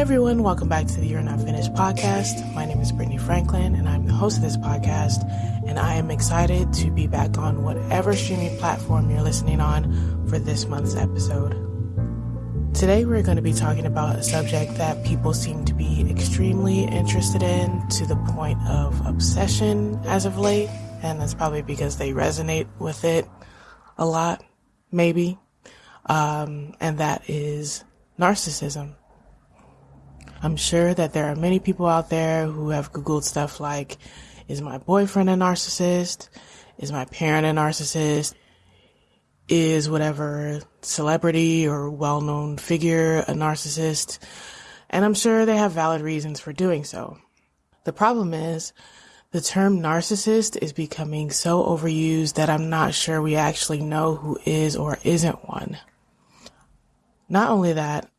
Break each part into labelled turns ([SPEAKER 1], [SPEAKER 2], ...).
[SPEAKER 1] Everyone, welcome back to the You're Not Finished podcast. My name is Brittany Franklin and I'm the host of this podcast. And I am excited to be back on whatever streaming platform you're listening on for this month's episode. Today we're going to be talking about a subject that people seem to be extremely interested in to the point of obsession as of late. And that's probably because they resonate with it a lot, maybe. Um, and that is narcissism. I'm sure that there are many people out there who have Googled stuff like, is my boyfriend a narcissist? Is my parent a narcissist? Is whatever celebrity or well known figure a narcissist? And I'm sure they have valid reasons for doing so. The problem is, the term narcissist is becoming so overused that I'm not sure we actually know who is or isn't one. Not only that,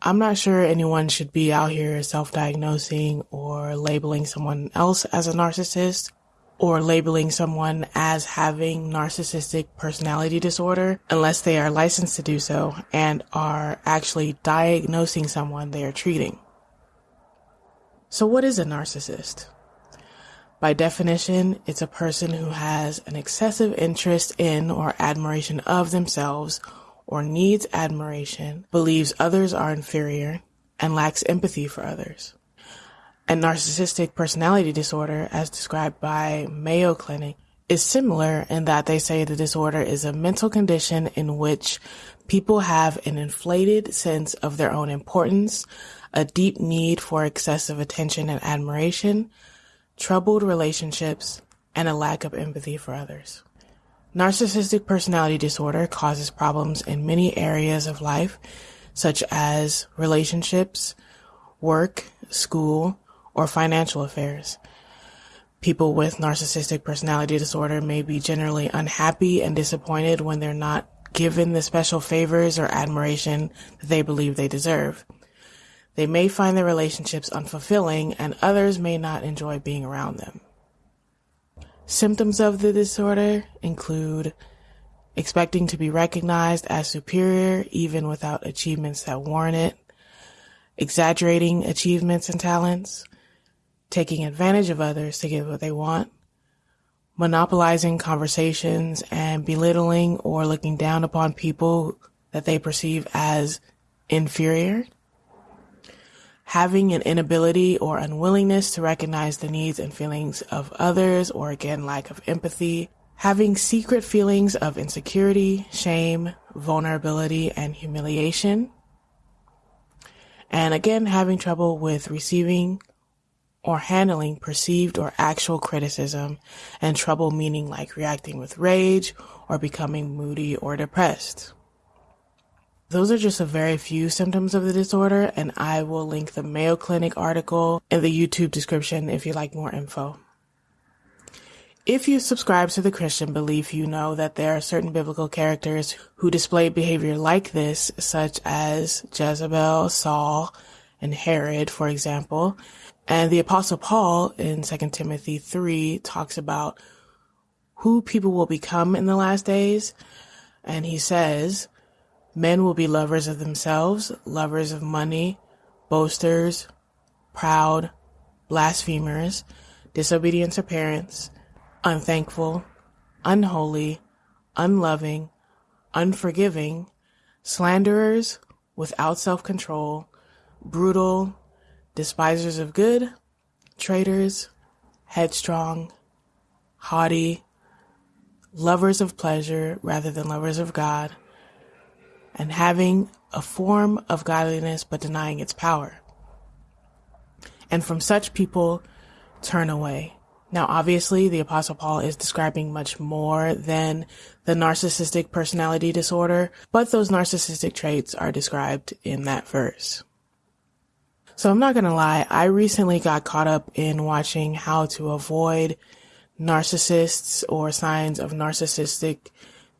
[SPEAKER 1] I'm not sure anyone should be out here self-diagnosing or labeling someone else as a narcissist or labeling someone as having narcissistic personality disorder unless they are licensed to do so and are actually diagnosing someone they are treating. So what is a narcissist? By definition, it's a person who has an excessive interest in or admiration of themselves or needs admiration, believes others are inferior, and lacks empathy for others. And narcissistic personality disorder, as described by Mayo Clinic, is similar in that they say the disorder is a mental condition in which people have an inflated sense of their own importance, a deep need for excessive attention and admiration, troubled relationships, and a lack of empathy for others. Narcissistic personality disorder causes problems in many areas of life, such as relationships, work, school, or financial affairs. People with narcissistic personality disorder may be generally unhappy and disappointed when they're not given the special favors or admiration that they believe they deserve. They may find their relationships unfulfilling and others may not enjoy being around them. Symptoms of the disorder include expecting to be recognized as superior even without achievements that warrant it, exaggerating achievements and talents, taking advantage of others to get what they want, monopolizing conversations and belittling or looking down upon people that they perceive as inferior, having an inability or unwillingness to recognize the needs and feelings of others, or again, lack of empathy, having secret feelings of insecurity, shame, vulnerability, and humiliation, and again, having trouble with receiving or handling perceived or actual criticism, and trouble meaning like reacting with rage or becoming moody or depressed. Those are just a very few symptoms of the disorder, and I will link the Mayo Clinic article in the YouTube description if you like more info. If you subscribe to the Christian belief, you know that there are certain biblical characters who display behavior like this, such as Jezebel, Saul, and Herod, for example. And the apostle Paul in 2 Timothy 3 talks about who people will become in the last days. And he says, Men will be lovers of themselves, lovers of money, boasters, proud, blasphemers, disobedient to parents, unthankful, unholy, unloving, unforgiving, slanderers, without self control, brutal, despisers of good, traitors, headstrong, haughty, lovers of pleasure rather than lovers of God and having a form of godliness but denying its power. And from such people, turn away. Now, obviously, the Apostle Paul is describing much more than the narcissistic personality disorder, but those narcissistic traits are described in that verse. So I'm not gonna lie, I recently got caught up in watching how to avoid narcissists or signs of narcissistic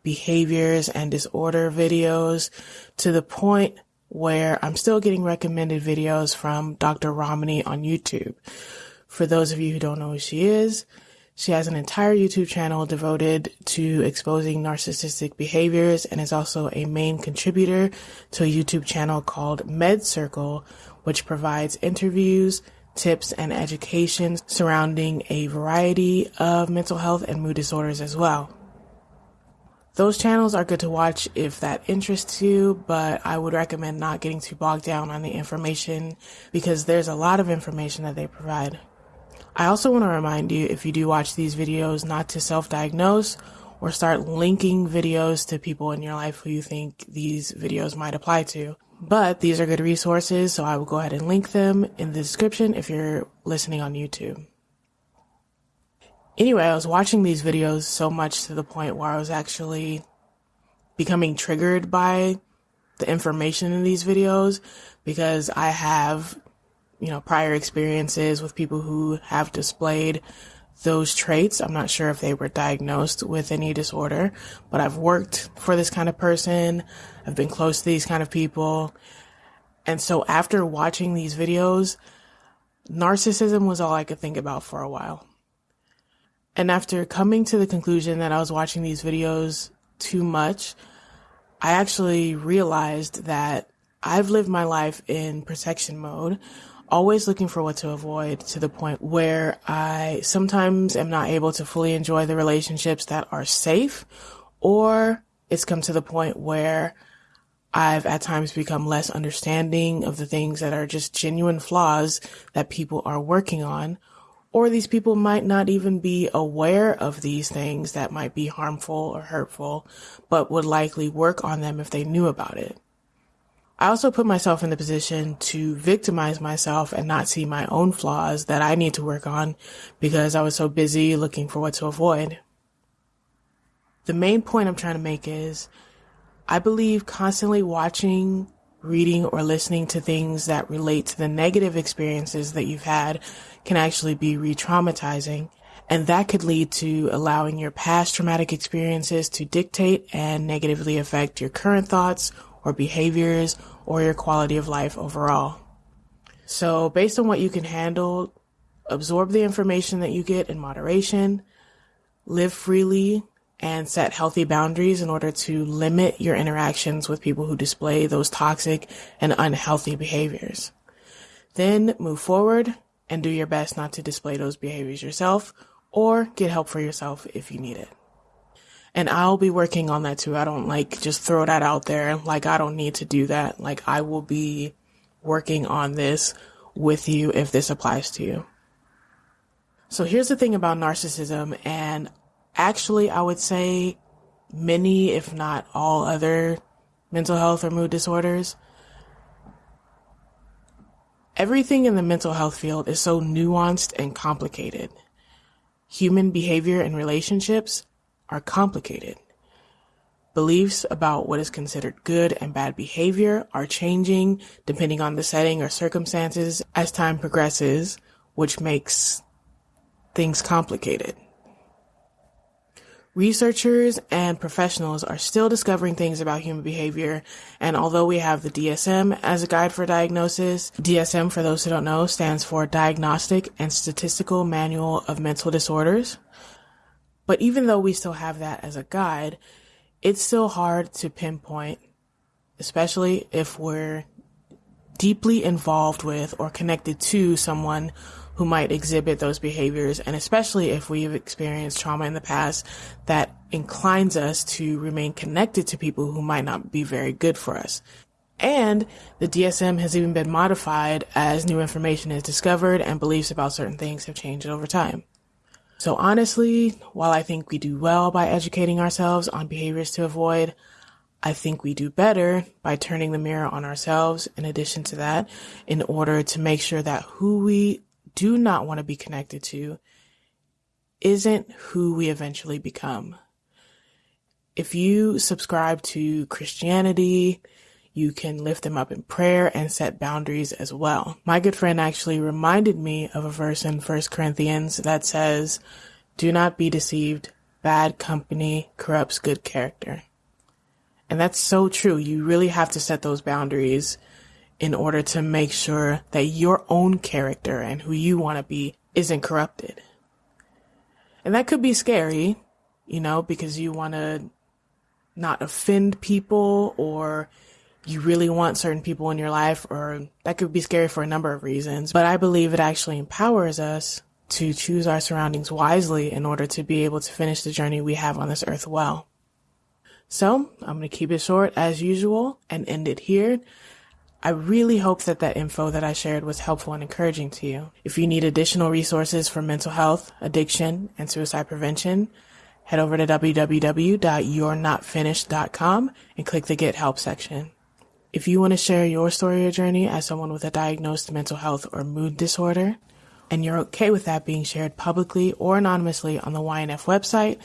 [SPEAKER 1] behaviors and disorder videos to the point where I'm still getting recommended videos from Dr. Ramani on YouTube. For those of you who don't know who she is, she has an entire YouTube channel devoted to exposing narcissistic behaviors and is also a main contributor to a YouTube channel called Med Circle, which provides interviews, tips, and education surrounding a variety of mental health and mood disorders as well. Those channels are good to watch if that interests you, but I would recommend not getting too bogged down on the information because there's a lot of information that they provide. I also want to remind you if you do watch these videos not to self diagnose or start linking videos to people in your life who you think these videos might apply to. But these are good resources, so I will go ahead and link them in the description if you're listening on YouTube. Anyway, I was watching these videos so much to the point where I was actually becoming triggered by the information in these videos because I have, you know, prior experiences with people who have displayed those traits. I'm not sure if they were diagnosed with any disorder, but I've worked for this kind of person. I've been close to these kind of people. And so after watching these videos, narcissism was all I could think about for a while. And after coming to the conclusion that I was watching these videos too much, I actually realized that I've lived my life in protection mode always looking for what to avoid to the point where I sometimes am not able to fully enjoy the relationships that are safe, or it's come to the point where I've at times become less understanding of the things that are just genuine flaws that people are working on, or these people might not even be aware of these things that might be harmful or hurtful, but would likely work on them if they knew about it. I also put myself in the position to victimize myself and not see my own flaws that I need to work on because I was so busy looking for what to avoid. The main point I'm trying to make is I believe constantly watching, reading, or listening to things that relate to the negative experiences that you've had can actually be re traumatizing. And that could lead to allowing your past traumatic experiences to dictate and negatively affect your current thoughts or behaviors or your quality of life overall. So based on what you can handle, absorb the information that you get in moderation, live freely, and set healthy boundaries in order to limit your interactions with people who display those toxic and unhealthy behaviors. Then move forward and do your best not to display those behaviors yourself or get help for yourself if you need it. And I'll be working on that too. I don't like just throw that out there. Like I don't need to do that. Like I will be working on this with you if this applies to you. So here's the thing about narcissism and actually I would say many, if not all other mental health or mood disorders. Everything in the mental health field is so nuanced and complicated. Human behavior and relationships are complicated. Beliefs about what is considered good and bad behavior are changing depending on the setting or circumstances as time progresses, which makes things complicated. Researchers and professionals are still discovering things about human behavior, and although we have the DSM as a guide for diagnosis, DSM, for those who don't know, stands for Diagnostic and Statistical Manual of Mental Disorders. But even though we still have that as a guide, it's still hard to pinpoint, especially if we're deeply involved with or connected to someone who might exhibit those behaviors, and especially if we've experienced trauma in the past that inclines us to remain connected to people who might not be very good for us. And the DSM has even been modified as new information is discovered and beliefs about certain things have changed over time. So honestly, while I think we do well by educating ourselves on behaviors to avoid, I think we do better by turning the mirror on ourselves in addition to that in order to make sure that who we do not want to be connected to isn't who we eventually become. If you subscribe to Christianity, you can lift them up in prayer and set boundaries as well. My good friend actually reminded me of a verse in 1 Corinthians that says, Do not be deceived. Bad company corrupts good character. And that's so true. You really have to set those boundaries in order to make sure that your own character and who you want to be isn't corrupted. And that could be scary, you know, because you want to not offend people or you really want certain people in your life, or that could be scary for a number of reasons. But I believe it actually empowers us to choose our surroundings wisely in order to be able to finish the journey we have on this earth well. So I'm going to keep it short as usual and end it here. I really hope that that info that I shared was helpful and encouraging to you. If you need additional resources for mental health, addiction, and suicide prevention, head over to www.you'renotfinished.com and click the Get Help section. If you want to share your story or journey as someone with a diagnosed mental health or mood disorder, and you're okay with that being shared publicly or anonymously on the YNF website,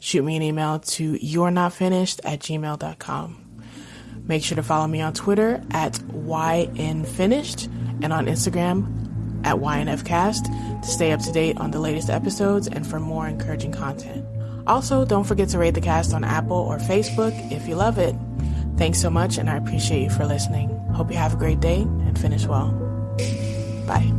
[SPEAKER 1] shoot me an email to you're not finished at gmail.com. Make sure to follow me on Twitter at YNFinished and on Instagram at YNFcast to stay up to date on the latest episodes and for more encouraging content. Also, don't forget to rate the cast on Apple or Facebook if you love it. Thanks so much, and I appreciate you for listening. Hope you have a great day and finish well. Bye.